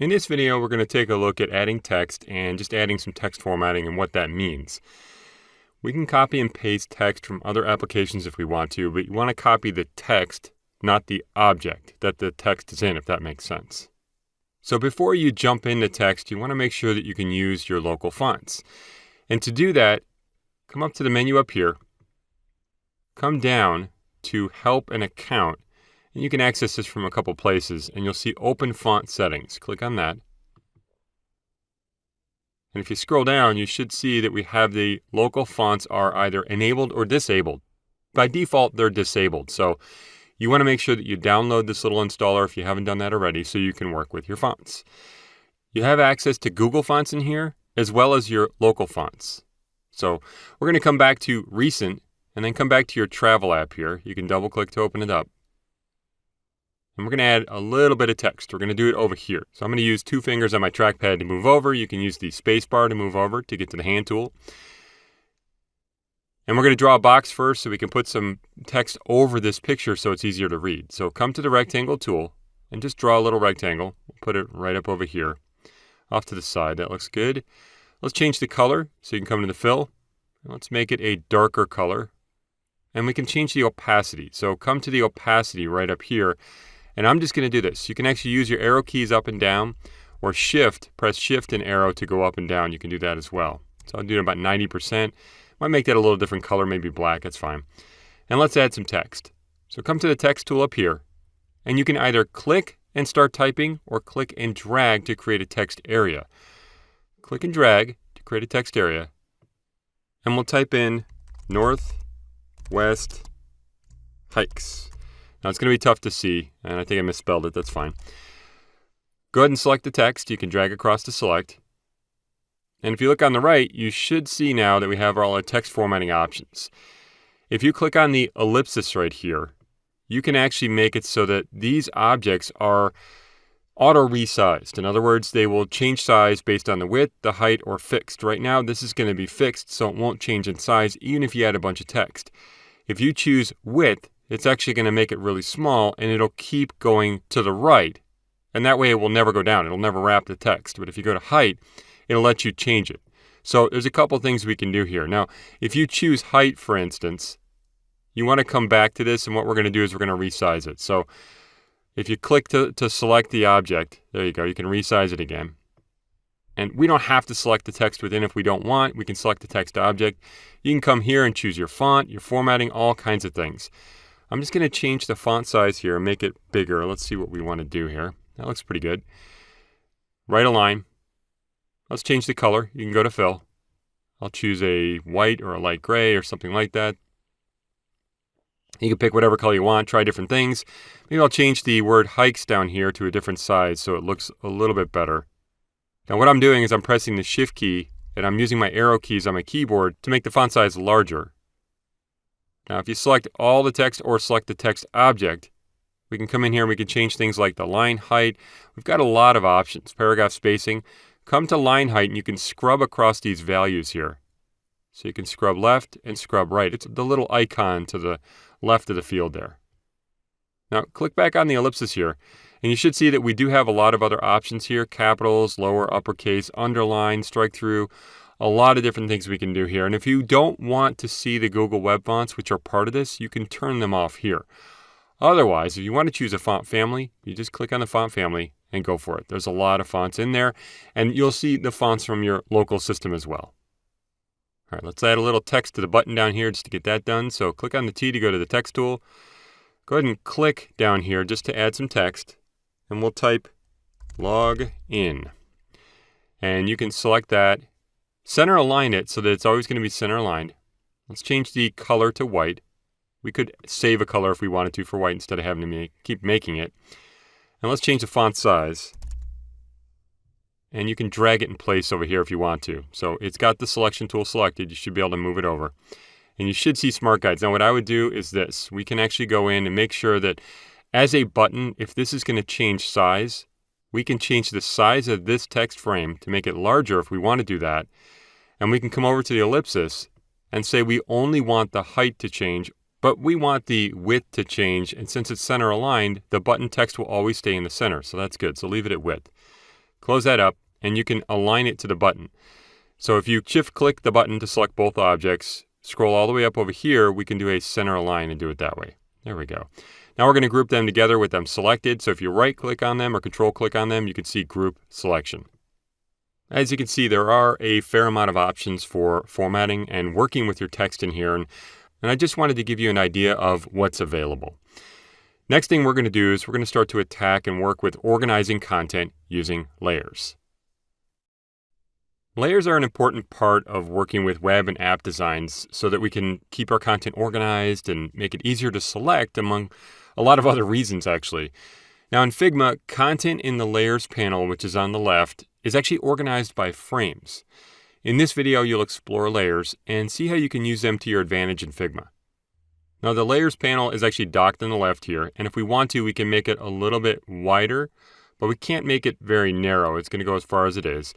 In this video, we're going to take a look at adding text and just adding some text formatting and what that means. We can copy and paste text from other applications if we want to, but you want to copy the text, not the object that the text is in, if that makes sense. So before you jump into text, you want to make sure that you can use your local fonts. And to do that, come up to the menu up here, come down to Help and Account, and you can access this from a couple places, and you'll see Open Font Settings. Click on that. And if you scroll down, you should see that we have the local fonts are either enabled or disabled. By default, they're disabled. So you want to make sure that you download this little installer if you haven't done that already so you can work with your fonts. You have access to Google Fonts in here, as well as your local fonts. So we're going to come back to Recent, and then come back to your Travel app here. You can double click to open it up. And we're going to add a little bit of text. We're going to do it over here. So I'm going to use two fingers on my trackpad to move over. You can use the space bar to move over to get to the hand tool. And we're going to draw a box first so we can put some text over this picture so it's easier to read. So come to the rectangle tool and just draw a little rectangle. Put it right up over here off to the side. That looks good. Let's change the color so you can come to the fill. Let's make it a darker color. And we can change the opacity. So come to the opacity right up here and I'm just going to do this. You can actually use your arrow keys up and down or shift, press shift and arrow to go up and down. You can do that as well. So I'll do about 90%. Might make that a little different color, maybe black, that's fine. And let's add some text. So come to the text tool up here, and you can either click and start typing or click and drag to create a text area. Click and drag to create a text area, and we'll type in north west hikes. Now it's going to be tough to see, and I think I misspelled it, that's fine. Go ahead and select the text. You can drag across to select. And if you look on the right, you should see now that we have all our text formatting options. If you click on the ellipsis right here, you can actually make it so that these objects are auto resized. In other words, they will change size based on the width, the height, or fixed. Right now, this is going to be fixed, so it won't change in size even if you add a bunch of text. If you choose width, it's actually going to make it really small and it'll keep going to the right. And that way it will never go down. It'll never wrap the text. But if you go to height, it'll let you change it. So there's a couple things we can do here. Now, if you choose height, for instance, you want to come back to this and what we're going to do is we're going to resize it. So if you click to, to select the object, there you go, you can resize it again. And we don't have to select the text within if we don't want. We can select the text object. You can come here and choose your font, your formatting, all kinds of things. I'm just going to change the font size here and make it bigger. Let's see what we want to do here. That looks pretty good. Right align. Let's change the color. You can go to fill. I'll choose a white or a light gray or something like that. You can pick whatever color you want, try different things. Maybe I'll change the word hikes down here to a different size so it looks a little bit better. Now what I'm doing is I'm pressing the shift key and I'm using my arrow keys on my keyboard to make the font size larger. Now, if you select all the text or select the text object, we can come in here and we can change things like the line height. We've got a lot of options. Paragraph spacing. Come to line height and you can scrub across these values here. So you can scrub left and scrub right. It's the little icon to the left of the field there. Now click back on the ellipsis here and you should see that we do have a lot of other options here. Capitals, lower, uppercase, underline, strike through a lot of different things we can do here. And if you don't want to see the Google Web fonts, which are part of this, you can turn them off here. Otherwise, if you want to choose a font family, you just click on the font family and go for it. There's a lot of fonts in there, and you'll see the fonts from your local system as well. All right, let's add a little text to the button down here just to get that done. So click on the T to go to the text tool. Go ahead and click down here just to add some text, and we'll type log in. And you can select that Center align it so that it's always going to be center aligned. Let's change the color to white. We could save a color if we wanted to for white instead of having to make, keep making it. And let's change the font size. And you can drag it in place over here if you want to. So it's got the selection tool selected. You should be able to move it over. And you should see smart guides. Now what I would do is this. We can actually go in and make sure that as a button, if this is going to change size, we can change the size of this text frame to make it larger if we want to do that. And we can come over to the ellipsis and say we only want the height to change, but we want the width to change. And since it's center aligned, the button text will always stay in the center. So that's good. So leave it at width. close that up, and you can align it to the button. So if you shift click the button to select both objects, scroll all the way up over here, we can do a center align and do it that way. There we go. Now we're going to group them together with them selected. So if you right click on them or control click on them, you can see group selection. As you can see, there are a fair amount of options for formatting and working with your text in here. And, and I just wanted to give you an idea of what's available. Next thing we're going to do is we're going to start to attack and work with organizing content using layers. Layers are an important part of working with web and app designs so that we can keep our content organized and make it easier to select among a lot of other reasons actually. Now in Figma, content in the layers panel, which is on the left, is actually organized by frames. In this video, you'll explore layers and see how you can use them to your advantage in Figma. Now the layers panel is actually docked on the left here, and if we want to, we can make it a little bit wider, but we can't make it very narrow. It's gonna go as far as it is.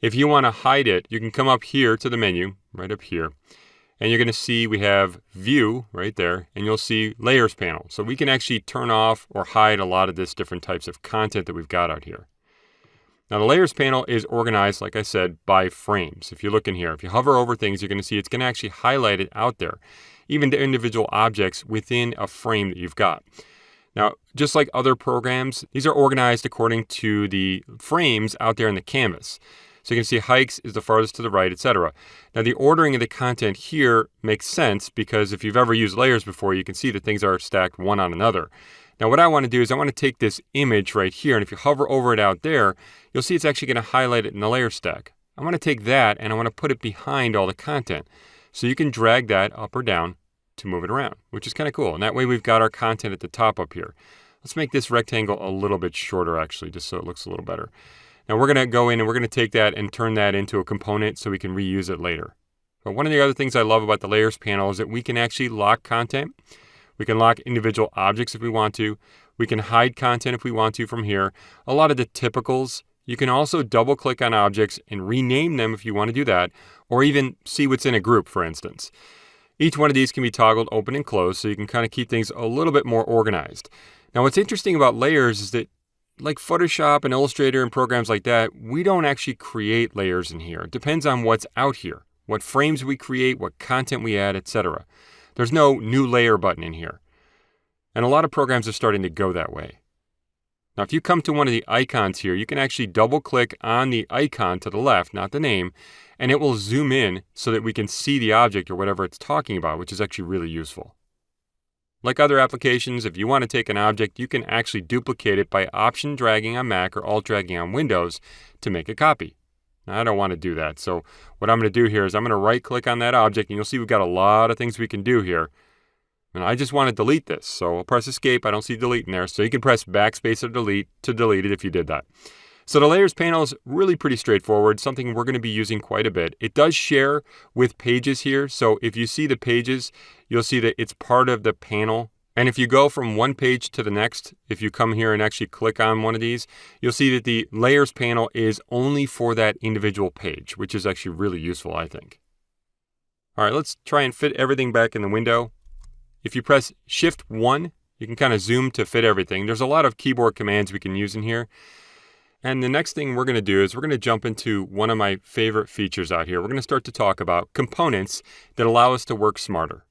If you wanna hide it, you can come up here to the menu, right up here, and you're gonna see we have view right there, and you'll see layers panel. So we can actually turn off or hide a lot of this different types of content that we've got out here. Now the layers panel is organized, like I said, by frames. If you look in here, if you hover over things, you're gonna see it's gonna actually highlight it out there, even the individual objects within a frame that you've got. Now, just like other programs, these are organized according to the frames out there in the canvas. So you can see hikes is the farthest to the right, etc. Now the ordering of the content here makes sense because if you've ever used layers before, you can see that things are stacked one on another. Now what I want to do is I want to take this image right here, and if you hover over it out there, you'll see it's actually going to highlight it in the layer stack. I want to take that and I want to put it behind all the content. So you can drag that up or down to move it around, which is kind of cool. And that way we've got our content at the top up here. Let's make this rectangle a little bit shorter actually, just so it looks a little better. Now we're going to go in and we're going to take that and turn that into a component so we can reuse it later. But one of the other things I love about the layers panel is that we can actually lock content. We can lock individual objects if we want to. We can hide content if we want to from here. A lot of the typicals. You can also double click on objects and rename them if you want to do that, or even see what's in a group, for instance. Each one of these can be toggled open and closed, so you can kind of keep things a little bit more organized. Now, what's interesting about layers is that like Photoshop and Illustrator and programs like that, we don't actually create layers in here. It depends on what's out here, what frames we create, what content we add, etc. There's no new layer button in here. And a lot of programs are starting to go that way. Now, if you come to one of the icons here, you can actually double click on the icon to the left, not the name, and it will zoom in so that we can see the object or whatever it's talking about, which is actually really useful. Like other applications, if you want to take an object, you can actually duplicate it by option dragging on Mac or alt dragging on Windows to make a copy. Now, I don't want to do that. So what I'm going to do here is I'm going to right click on that object and you'll see we've got a lot of things we can do here. And I just want to delete this. So I'll press escape. I don't see delete in there. So you can press backspace or delete to delete it if you did that. So the layers panel is really pretty straightforward, something we're going to be using quite a bit. It does share with pages here. So if you see the pages, you'll see that it's part of the panel. And if you go from one page to the next, if you come here and actually click on one of these, you'll see that the layers panel is only for that individual page, which is actually really useful, I think. All right, let's try and fit everything back in the window. If you press Shift 1, you can kind of zoom to fit everything. There's a lot of keyboard commands we can use in here. And the next thing we're going to do is we're going to jump into one of my favorite features out here. We're going to start to talk about components that allow us to work smarter.